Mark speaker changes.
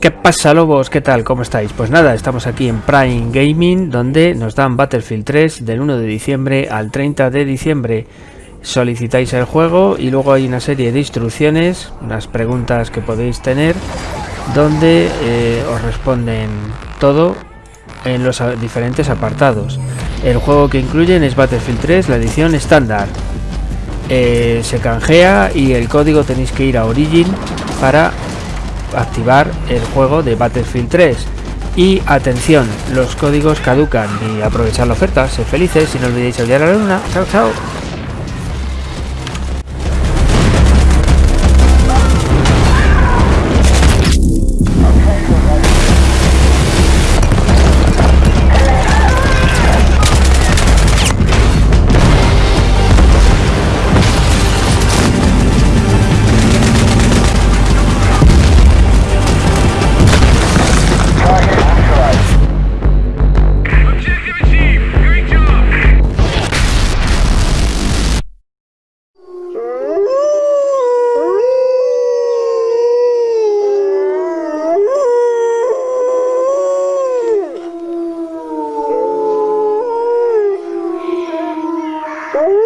Speaker 1: ¿Qué pasa lobos? ¿Qué tal? ¿Cómo estáis? Pues nada, estamos aquí en Prime Gaming donde nos dan Battlefield 3 del 1 de diciembre al 30 de diciembre. Solicitáis el juego y luego hay una serie de instrucciones, unas preguntas que podéis tener donde eh, os responden todo en los diferentes apartados. El juego que incluyen es Battlefield 3, la edición estándar. Eh, se canjea y el código tenéis que ir a Origin para activar el juego de Battlefield 3 y atención los códigos caducan y aprovechar la oferta sé felices y no olvidéis día de la luna. Chao chao Ooh.